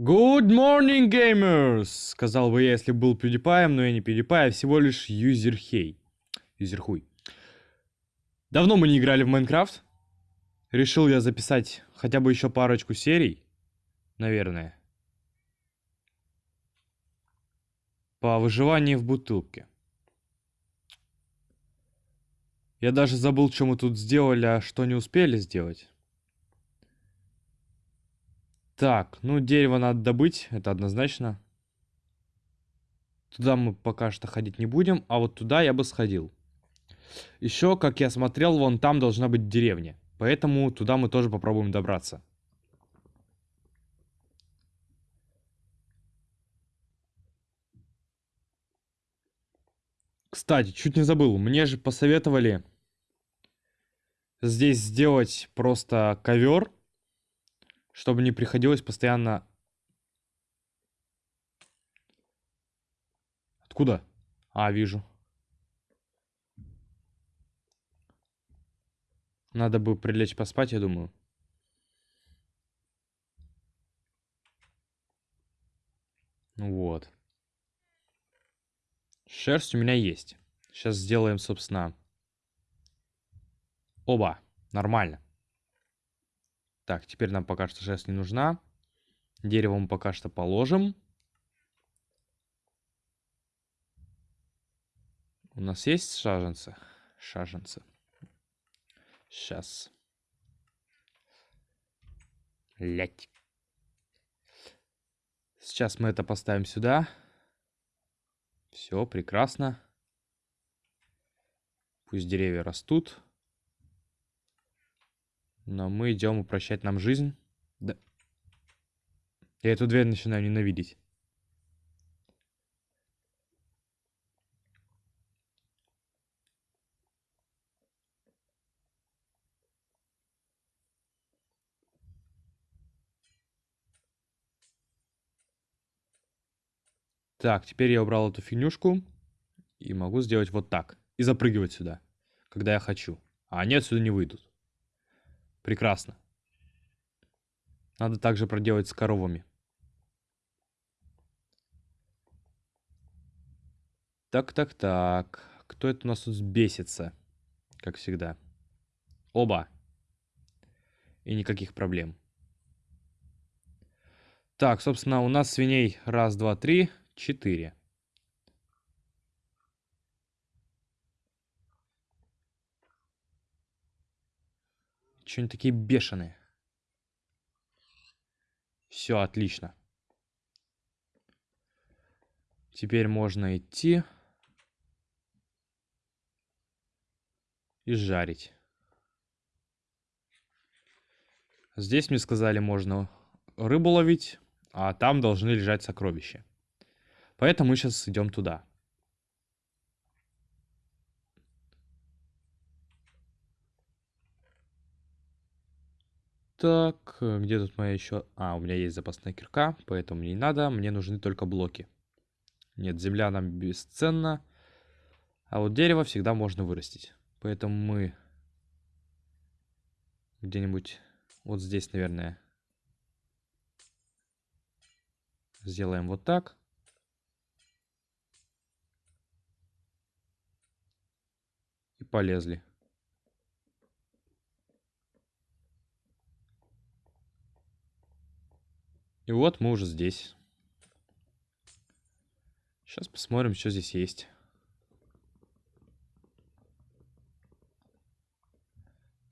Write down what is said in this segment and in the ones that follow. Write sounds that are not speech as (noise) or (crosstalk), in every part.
Good morning, gamers! Сказал бы я, если был PewDiePie, но я не PewDiePie, а всего лишь юзерхей. Юзерхуй. Давно мы не играли в Майнкрафт. Решил я записать хотя бы еще парочку серий. Наверное. По выживанию в бутылке. Я даже забыл, что мы тут сделали, а что не успели сделать. Так, ну дерево надо добыть, это однозначно. Туда мы пока что ходить не будем, а вот туда я бы сходил. Еще, как я смотрел, вон там должна быть деревня. Поэтому туда мы тоже попробуем добраться. Кстати, чуть не забыл, мне же посоветовали здесь сделать просто ковер чтобы не приходилось постоянно... Откуда? А, вижу. Надо бы прилечь поспать, я думаю. Вот. Шерсть у меня есть. Сейчас сделаем, собственно... Оба. Нормально. Так, теперь нам пока что шерсть не нужна. Дерево мы пока что положим. У нас есть шаженцы? Шаженцы. Сейчас. Лять. Сейчас мы это поставим сюда. Все, прекрасно. Пусть деревья растут. Но мы идем упрощать нам жизнь. Да. Я эту дверь начинаю ненавидеть. Так, теперь я убрал эту фигнюшку. И могу сделать вот так. И запрыгивать сюда, когда я хочу. А они отсюда не выйдут. Прекрасно. Надо также проделать с коровами. Так, так, так. Кто это у нас тут бесится? Как всегда. Оба. И никаких проблем. Так, собственно, у нас свиней раз, два, три, четыре. Че они такие бешеные? Все, отлично. Теперь можно идти и жарить. Здесь мне сказали, можно рыбу ловить, а там должны лежать сокровища. Поэтому мы сейчас идем туда. Так, э, где тут моя еще... А, у меня есть запасная кирка, поэтому не надо. Мне нужны только блоки. Нет, земля нам бесценна. А вот дерево всегда можно вырастить. Поэтому мы где-нибудь вот здесь, наверное, сделаем вот так. И полезли. И вот мы уже здесь. Сейчас посмотрим, что здесь есть.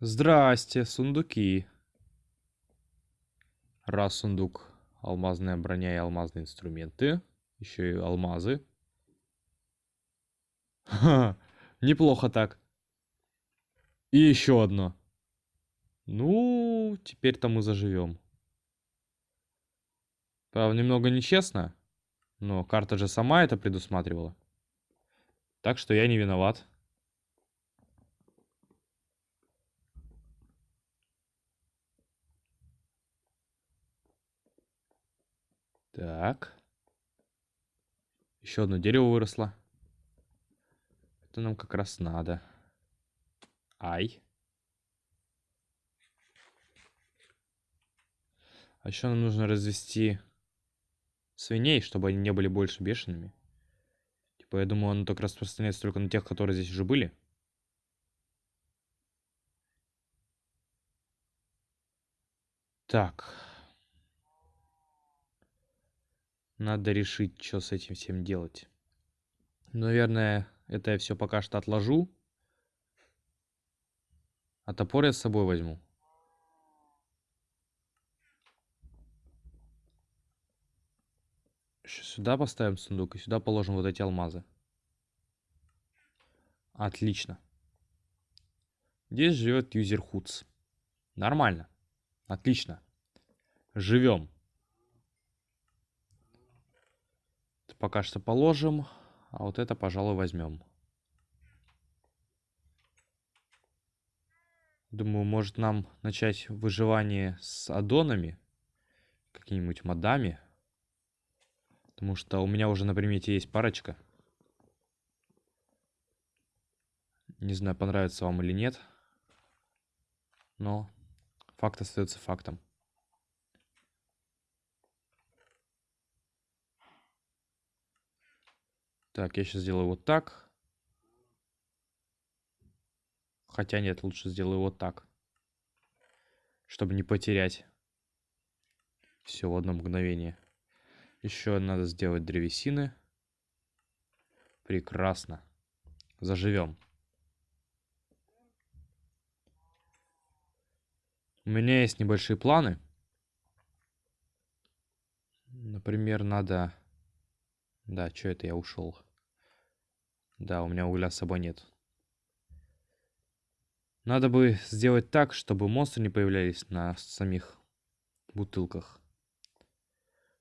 Здрасте, сундуки. Раз сундук. Алмазная броня и алмазные инструменты. Еще и алмазы. Ха, неплохо так. И еще одно. Ну, теперь-то мы заживем. Правда, немного нечестно, но карта же сама это предусматривала. Так что я не виноват. Так. Еще одно дерево выросло. Это нам как раз надо. Ай. А еще нам нужно развести свиней, чтобы они не были больше бешеными. Типа, я думаю, оно так распространяется только на тех, которые здесь уже были. Так. Надо решить, что с этим всем делать. Наверное, это я все пока что отложу. А топор я с собой возьму. Сюда поставим сундук и сюда положим вот эти алмазы. Отлично. Здесь живет юзер Худс. Нормально. Отлично. Живем. Это пока что положим. А вот это, пожалуй, возьмем. Думаю, может нам начать выживание с аддонами. Какими-нибудь модами. Потому что у меня уже на примете есть парочка. Не знаю, понравится вам или нет. Но факт остается фактом. Так, я сейчас сделаю вот так. Хотя нет, лучше сделаю вот так. Чтобы не потерять все в одно мгновение. Еще надо сделать древесины. Прекрасно. Заживем. У меня есть небольшие планы. Например, надо... Да, что это я ушел? Да, у меня угля с собой нет. Надо бы сделать так, чтобы монстры не появлялись на самих бутылках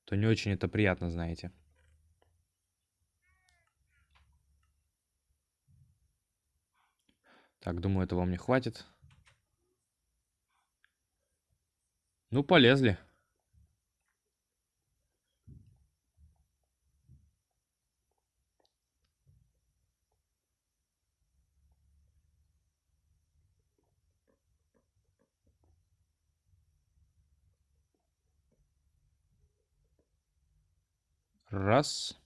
то не очень это приятно, знаете. Так, думаю, этого мне хватит. Ну, полезли. Раз.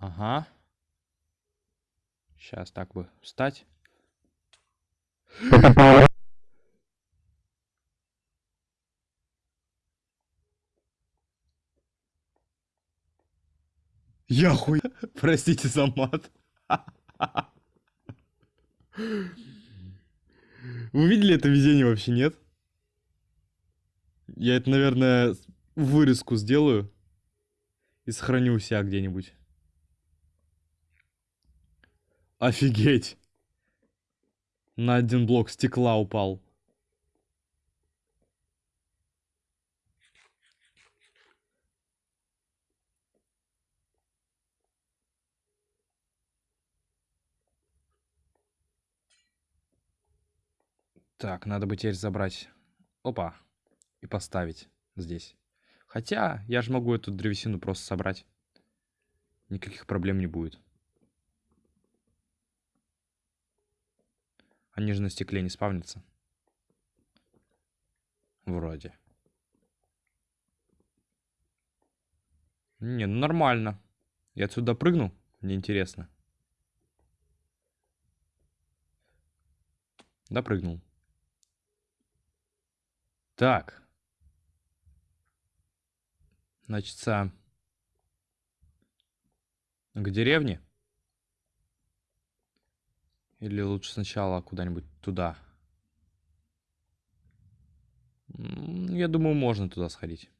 Ага. Сейчас так бы встать. (laughs) Я хуй... (laughs) Простите за мат. Вы видели это везение вообще, нет? Я это, наверное, вырезку сделаю. И сохраню у себя где-нибудь. Офигеть. На один блок стекла упал. Так, надо бы теперь забрать. Опа. И поставить здесь. Хотя, я же могу эту древесину просто собрать. Никаких проблем не будет. Они же на стекле не спавнятся. Вроде. Не, ну нормально. Я отсюда прыгну? Мне интересно. Допрыгнул. Так. Значит, к деревне? Или лучше сначала куда-нибудь туда? Я думаю, можно туда сходить.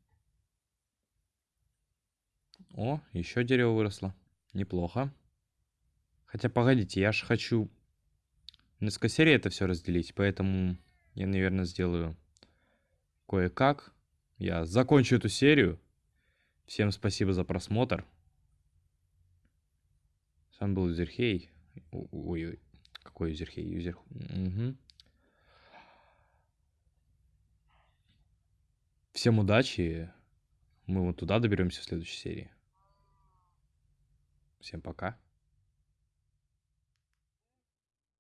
О, еще дерево выросло. Неплохо. Хотя, погодите, я же хочу несколько серий это все разделить, поэтому я, наверное, сделаю кое-как. Я закончу эту серию. Всем спасибо за просмотр. С вами был Юзерхей. Ой-ой, какой Юзерхей? Юзер... Угу. Всем удачи. Мы вот туда доберемся в следующей серии. Всем пока.